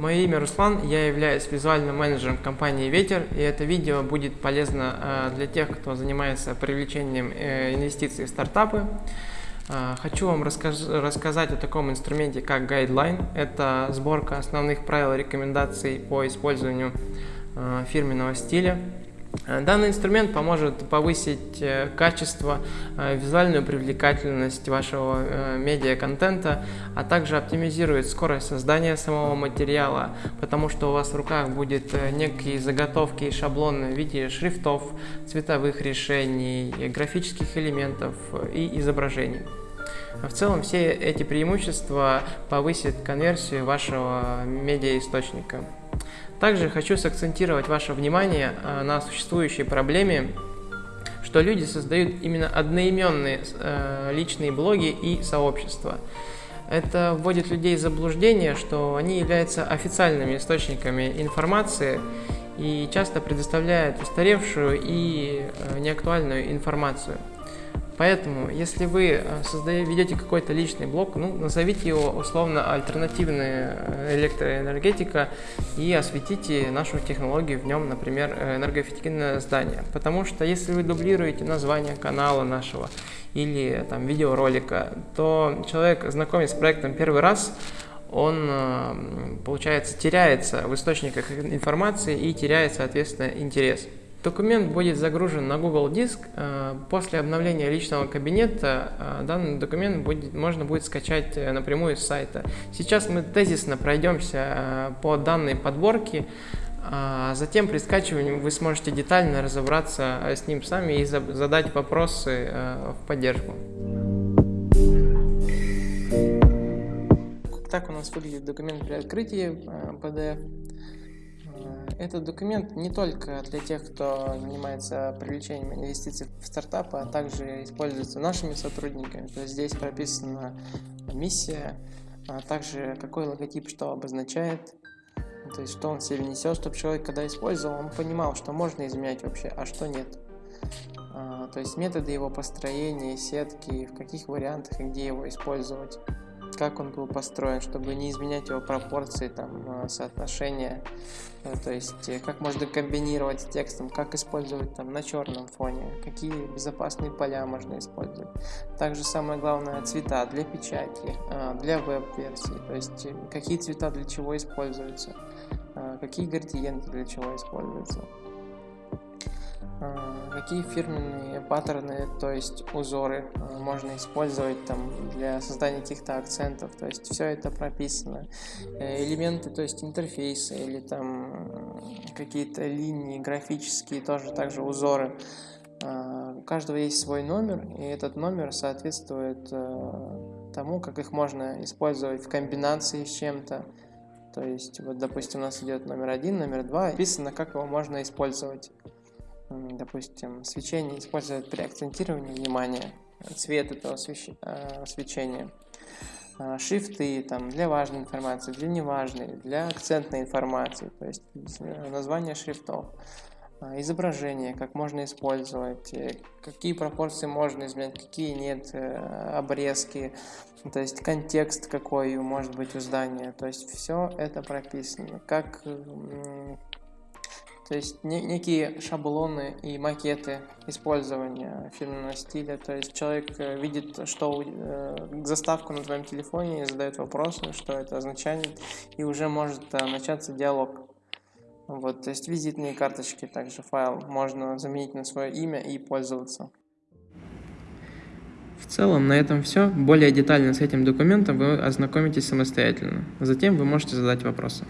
мое имя Руслан, я являюсь визуальным менеджером компании «Ветер», и это видео будет полезно э, для тех, кто занимается привлечением э, инвестиций в стартапы. Э, хочу вам рассказать о таком инструменте, как Guideline. Это сборка основных правил и рекомендаций по использованию фирменного стиля. Э, данный инструмент поможет повысить э, качество, э, визуальную привлекательность вашего медиа-контента, а также оптимизирует скорость создания самого материала, потому что у вас в руках будет некие заготовки и шаблоны в виде шрифтов, цветовых решений, графических элементов и изображений. В целом все эти преимущества повысят конверсию вашего медиаисточника. Также хочу сакцентировать ваше внимание э, на существующей проблеме, что люди создают именно одноименные э, личные блоги и сообщества. Это вводит людей в заблуждение, что они являются официальными источниками информации и часто предоставляют устаревшую и э, неактуальную информацию. Поэтому, если вы э, создаете, ведете какой-то личный блог, ну, назовите его условно альтернативная э, электроэнергетика и осветите нашу технологию в нем, например, э, энергоэффективное здание. Потому что если вы дублируете название канала нашего или там видеоролика, то человек, знакомясь с проектом первый раз, он, получается, теряется в источниках информации и теряет, соответственно, интерес. Документ будет загружен на Google Диск. Э, после обновления личного кабинета э, данный документ будет, можно будет скачать э, напрямую с сайта. Сейчас мы тезисно пройдемся по данной подборке, а затем при скачивании вы сможете детально разобраться с ним сами и задать вопросы в поддержку. Так у нас выглядит документ при открытии PDF. Этот документ не только для тех, кто занимается привлечением инвестиций в стартапы, а также используется нашими сотрудниками. То есть здесь прописана миссия, а также какой логотип что обозначает, то есть что он себе несет, чтобы человек, когда использовал, он понимал, что можно изменять вообще, а что нет. А, то есть методы его построения, сетки, в каких вариантах и где его использовать как он был построен, чтобы не изменять его пропорции, там, э, соотношения, э, то есть э, как можно комбинировать с текстом, как использовать там на черном фоне, какие безопасные поля можно использовать. Также самое главное цвета для печати, для веб-версии, то есть какие цвета для чего используются, какие градиенты для чего используются. А, какие фирменные паттерны, то есть узоры а, можно использовать там для создания каких-то акцентов, то есть все это прописано. Э, элементы, то есть интерфейсы или там какие-то линии графические, тоже также узоры. У каждого есть свой номер, и этот номер соответствует э, тому, как их можно использовать в комбинации с чем-то. То есть, вот, допустим, у нас идет номер один, номер два, написано, как его можно использовать допустим, свечение используют при акцентировании внимания, цвет этого э, свечения, а, шрифты там, для важной информации, для неважной, для акцентной информации, то есть э, название шрифтов, а, изображение, как можно использовать, э, какие пропорции можно изменять, какие нет, обрезки, то есть контекст какой может быть у здания, то есть все это прописано, как то есть не, некие шаблоны и макеты использования фирменного стиля. То есть человек э, видит, что э, заставку на твоем телефоне и задает вопросы, что это означает, и уже может э, начаться диалог. Вот, то есть визитные карточки, также файл можно заменить на свое имя и пользоваться. В целом на этом все. Более детально с этим документом вы ознакомитесь самостоятельно. Затем вы можете задать вопросы.